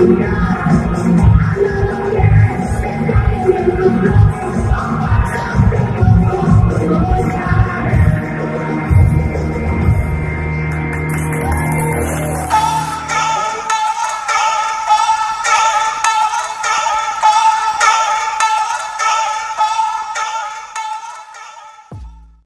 Yeah.